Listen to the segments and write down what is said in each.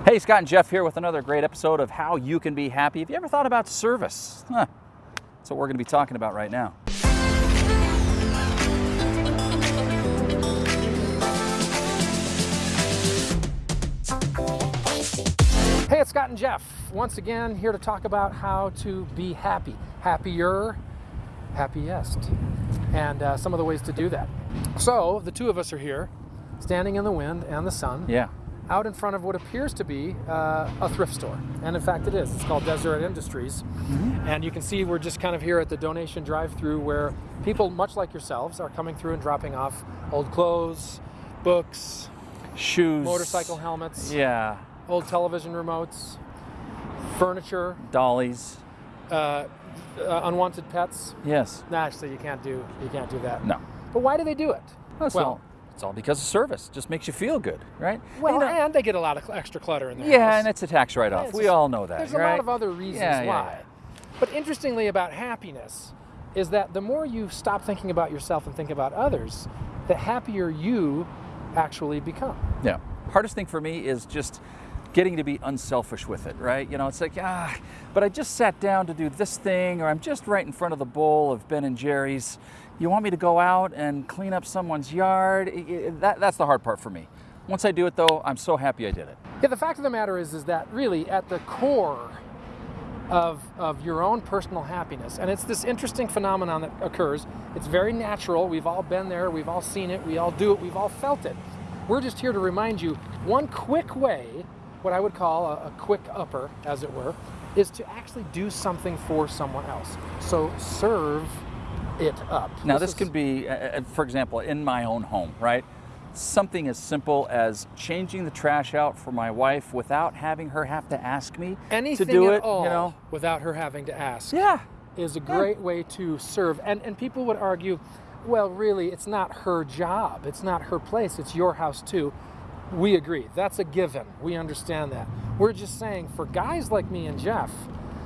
Hey, Scott and Jeff here with another great episode of How You Can Be Happy. Have you ever thought about service? Huh. That's what we're going to be talking about right now. Hey, it's Scott and Jeff. Once again, here to talk about how to be happy. Happier, happiest, and uh, some of the ways to do that. So, the two of us are here, standing in the wind and the sun, Yeah. Out in front of what appears to be uh, a thrift store. And in fact, it is. It's called Deseret Industries. And you can see we're just kind of here at the donation drive through where people, much like yourselves, are coming through and dropping off old clothes, books, Shoes. motorcycle helmets, Yeah. old television remotes, furniture, Dollies. uh, uh, unwanted pets. Yes. Nah, actually, you can't do you can't do that. No. But why do they do it? That's well, all. It's all because of service. Just makes you feel good, right? well, You know- and they get a lot of extra clutter in their yeah, house. and it's a tax write-off. it's we all know that, There's right? a lot of other reasons Yeah, yeah, why. yeah. But interestingly about happiness is that the more you stop thinking about yourself and think about others, the happier you actually become. Yeah. Hardest thing for me is just getting to be unselfish with it, right? You know, it's like, ah, but I just sat down to do this thing, or I'm just right in front of the bowl of Ben and Jerry's. You want me to go out and clean up someone's yard? That, that's the hard part for me. Once I do it, though, I'm so happy I did it. Yeah, the fact of the matter is, is that really at the core of, of your own personal happiness, and it's this interesting phenomenon that occurs. It's very natural. We've all been there. We've all seen it. We all do it. We've all felt it. We're just here to remind you one quick way, what I would call a, a quick upper, as it were, is to actually do something for someone else. So serve it up. Now, this is- could be, uh, uh, for example, in my own home, right? Something as simple as changing the trash out for my wife without having her have to ask me anything to do at it. all You know? without her having to ask. Yeah. is a great way to serve. And and people would argue, well, really, it's not her job. It's not her place. It's your house too. We agree. That's a given. We understand that. We're just saying for guys like me and Jeff,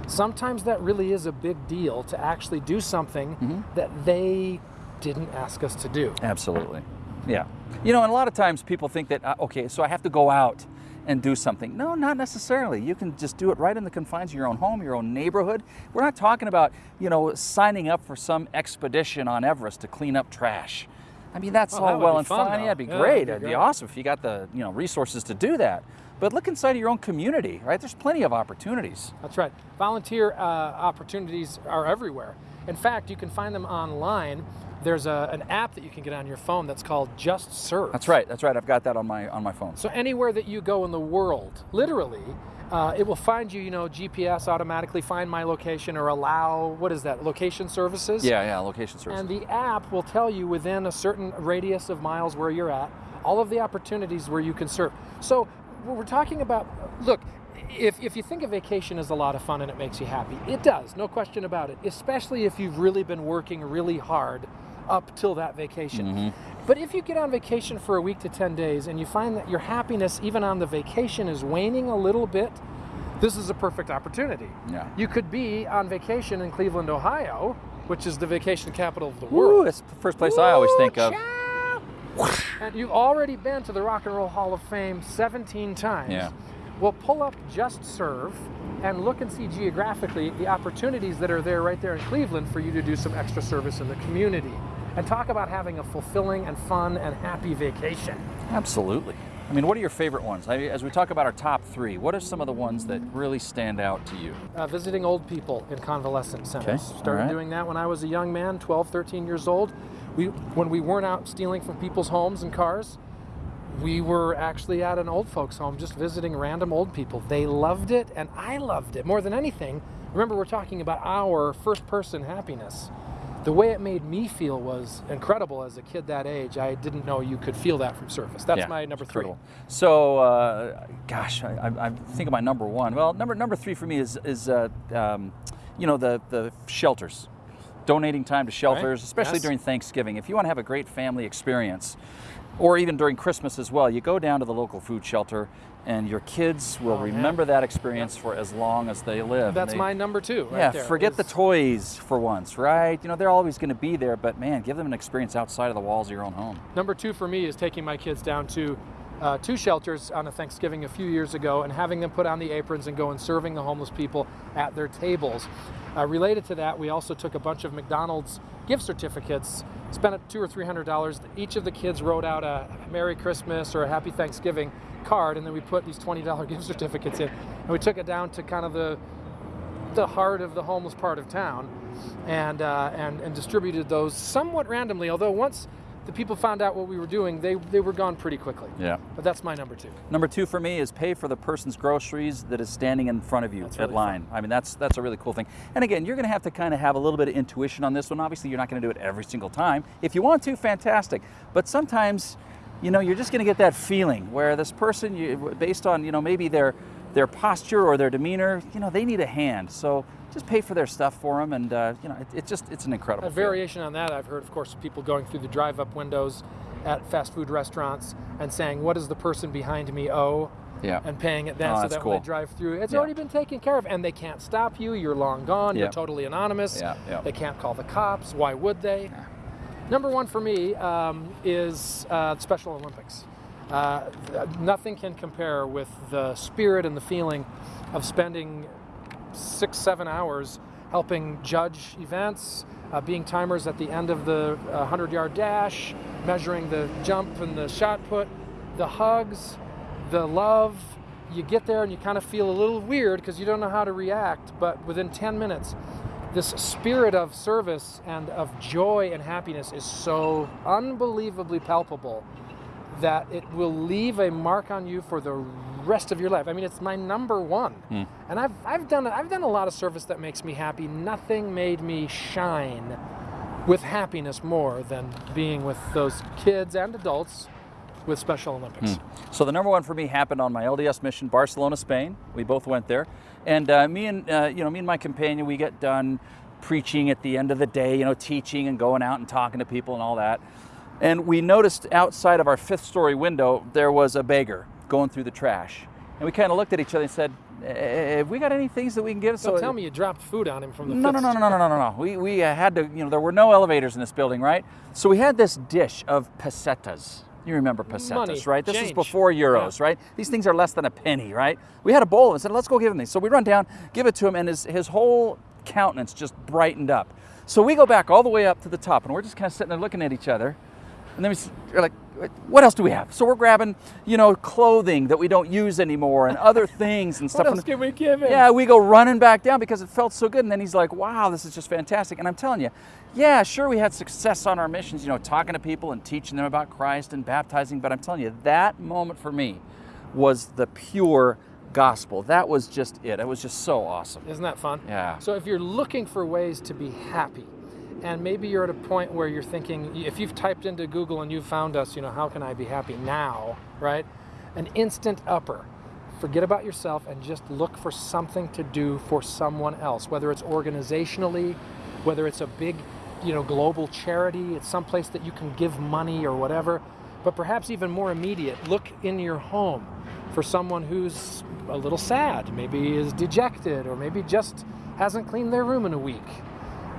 sometimes that really is a big deal to actually do something that they didn't ask us to do. Absolutely. Yeah. You know, and a lot of times people think that, uh, okay, so I have to go out and do something. No, not necessarily. You can just do it right in the confines of your own home, your own neighborhood. We're not talking about, you know, signing up for some expedition on Everest to clean up trash. I mean, that's Oh, all that well and fun, fine. though. Yeah, it'd be Yeah, great. that'd be It'd be awesome if you got the, you know, resources to do that. But look inside of your own community, right? There's plenty of opportunities. That's right. Volunteer uh, opportunities are everywhere. In fact, you can find them online. There's a, an app that you can get on your phone that's called Just Serve. That's right. That's right. I've got that on my on my phone. So anywhere that you go in the world, literally, uh, it will find you. You know, GPS automatically find my location or allow what is that? Location services. Yeah, yeah, location service. And the app will tell you within a certain radius of miles where you're at, all of the opportunities where you can serve. So we're talking about, look, if, if you think a vacation is a lot of fun and it makes you happy, it does, no question about it, especially if you've really been working really hard up till that vacation. Mm-hmm. But if you get on vacation for a week to 10 days and you find that your happiness, even on the vacation, is waning a little bit, this is a perfect opportunity. Yeah. You could be on vacation in Cleveland, Ohio, which is the vacation capital of the world. that's the first place I always think of. And you've already been to the Rock and Roll Hall of Fame 17 times. Yeah. Well, pull up Just Serve and look and see geographically the opportunities that are there right there in Cleveland for you to do some extra service in the community. And talk about having a fulfilling and fun and happy vacation. Absolutely. I mean, what are your favorite ones? I, as we talk about our top three, what are some of the ones that really stand out to you? uh, visiting old people in convalescent centers. Okay, Started right. doing that when I was a young man, 12, 13 years old. We, when we weren't out stealing from people's homes and cars, we were actually at an old folks' home just visiting random old people. They loved it, and I loved it more than anything. Remember, we're talking about our first person happiness. The way it made me feel was incredible as a kid that age. I didn't know you could feel that from surface. That's Yeah, my number three. So, uh, gosh, I, I, I think of my number one. Well, number number three for me is is uh, um, you know the the shelters, donating time to shelters, especially Yes. during Thanksgiving. If you want to have a great family experience, or even during Christmas as well, you go down to the local food shelter, and your kids will Oh, man. remember that experience for as long as they live. That's they- my number two. Right yeah, there, forget the toys for once, right? You know, they're always going to be there, but man, give them an experience outside of the walls of your own home. Number two for me is taking my kids down to uh, two shelters on a Thanksgiving a few years ago and having them put on the aprons and go and serving the homeless people at their tables. Uh, related to that, we also took a bunch of McDonald's gift certificates, spent two or three hundred dollars. Each of the kids wrote out a Merry Christmas or a Happy Thanksgiving card, and then we put these twenty dollar gift certificates in, and we took it down to kind of the the heart of the homeless part of town, and uh, and and distributed those somewhat randomly. Although once the people found out what we were doing, they they were gone pretty quickly. Yeah. But that's my number two. Number two for me is pay for the person's groceries that is standing in front of you That's at really line. I mean, that's that's a really cool thing. And again, you're going to have to kind of have a little bit of intuition on this one. Obviously, you're not going to do it every single time. If you want to, fantastic. But sometimes, you know, you're just going to get that feeling where this person, you, based on you know maybe their their posture or their demeanor, you know, they need a hand. So just pay for their stuff for them, and uh, you know, it's it just it's an incredible. A feeling. variation on that, I've heard, of course, people going through the drive-up windows at fast food restaurants and saying, "What does the person behind me owe?" Yeah. And paying it then, Oh, so that when cool. they drive through, it's Yeah. already been taken care of, and they can't stop you. You're long gone. Yeah. You're totally anonymous. Yeah, yeah. They can't call the cops. Why would they? Number one for me um, is uh, Special Olympics. Uh, nothing can compare with the spirit and the feeling of spending six, seven hours helping judge events, uh, being timers at the end of the 100 yard dash, measuring the jump and the shot put, the hugs, the love. You get there and you kind of feel a little weird because you don't know how to react, but within 10 minutes, this spirit of service and of joy and happiness is so unbelievably palpable that it will leave a mark on you for the rest of your life. I mean, it's my number one, and I've I've done I've done a lot of service that makes me happy. Nothing made me shine with happiness more than being with those kids and adults with Special Olympics. So the number one for me happened on my LDS mission, Barcelona, Spain. We both went there, and uh, me and uh, you know me and my companion, we get done preaching at the end of the day, you know, teaching and going out and talking to people and all that. And we noticed outside of our fifth story window there was a beggar going through the trash, and we kind of looked at each other and said, "Eh, "Have we got any things that we can give?" So tell me you dropped food on him from the No, no, no, no, no, no, no, no, no. We, we uh, had to, you know, there were no elevators in this building, right? So we had this dish of pesetas. You remember pesetas, Money, right? This is before euros, right? These things are less than a penny, right? We had a bowl and said, let's go give him these. So we run down, give it to him, and his, his whole countenance just brightened up. So we go back all the way up to the top, and we're just kind of sitting there looking at each other. And then we, we're like, what else do we have? So we're grabbing, you know, clothing that we don't use anymore and other things and stuff. What else can we give him? yeah, we go running back down because it felt so good. And then he's like, wow, this is just fantastic. And I'm telling you, yeah, sure, we had success on our missions, you know, talking to people and teaching them about Christ and baptizing. But I'm telling you, that moment for me was the pure gospel. That was just it. It was just so awesome. Isn't that fun? Yeah. So if you're looking for ways to be happy, and maybe you're at a point where you're thinking, if you've typed into Google and you've found us, you know, how can I be happy now, right? An instant upper. Forget about yourself and just look for something to do for someone else, whether it's organizationally, whether it's a big, you know, global charity, it's someplace that you can give money or whatever. But perhaps even more immediate, look in your home for someone who's a little sad, maybe is dejected, or maybe just hasn't cleaned their room in a week.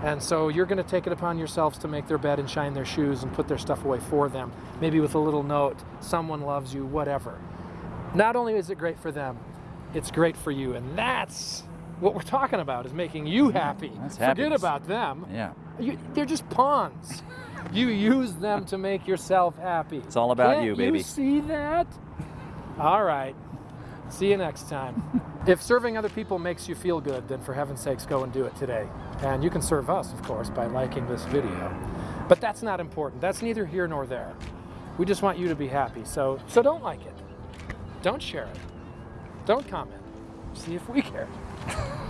And so you're going to take it upon yourselves to make their bed and shine their shoes and put their stuff away for them, maybe with a little note, someone loves you, whatever. Not only is it great for them, it's great for you. And that's what we're talking about is making you happy. that's Forget happiness. about them. Yeah. You, they're just pawns. you use them to make yourself happy. It's all about Can't you, baby. You see that? All right. See you next time. if serving other people makes you feel good, then for heaven's sakes, go and do it today. And you can serve us, of course, by liking this video. But that's not important. That's neither here nor there. We just want you to be happy. So, so don't like it. Don't share it. Don't comment. See if we care.